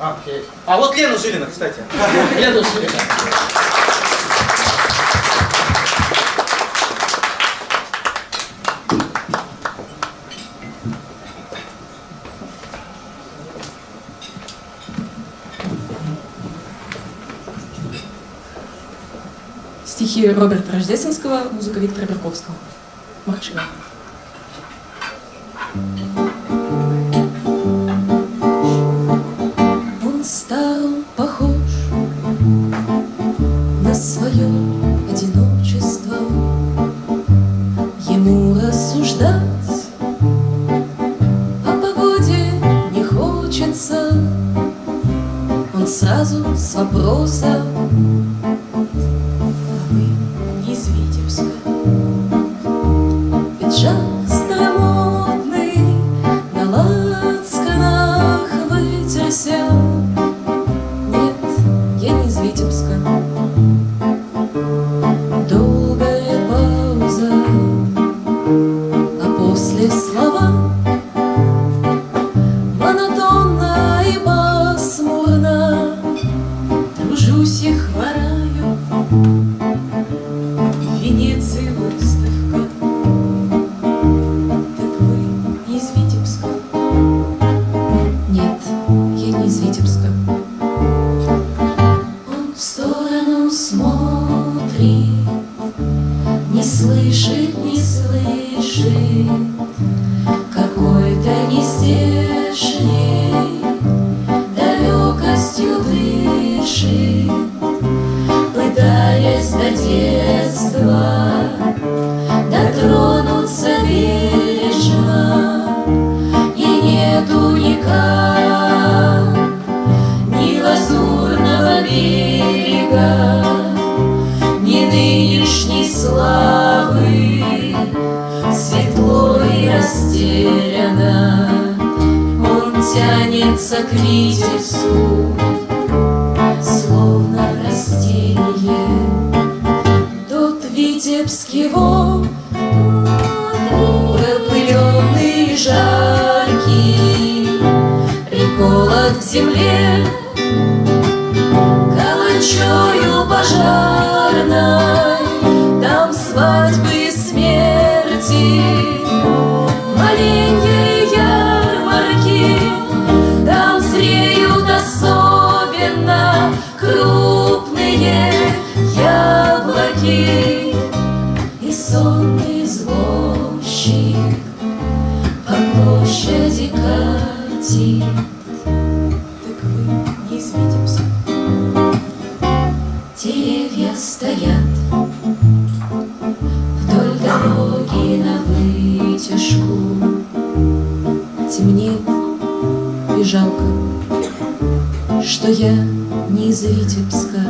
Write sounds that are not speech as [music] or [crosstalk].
А, окей. А вот Лена Жилина, кстати. [laughs] Лена Жилина. Стихи Роберта Рождественского, музыка Виктора Берковского. Марчева. Похож на свое одиночество. Ему рассуждать о погоде не хочется. Он сразу с вопроса после слова. Монотонно и пасмурно Тружусь и хвораю. В Венеции выставка. Так вы не из Витебска? Нет, я не из Витебска. Он в сторону смотрит Не слышит, не слышит Какой-то нездешней Далекостью дышит. Пытаясь до детства Дотронуться бережно И нету никак Ни лазурного берега Ни нынешней славы и растеряно Он тянется к Витебску Словно растение. Тот Витебский вол Пропыленный, жаркий Приколот к земле. Каланчою Крупные яблоки И сонный извозчик По площади катит. Так вы не из Витебска Деревья стоят Вдоль дороги на вытяжку. Темнеет и жалко Что я не из Витебска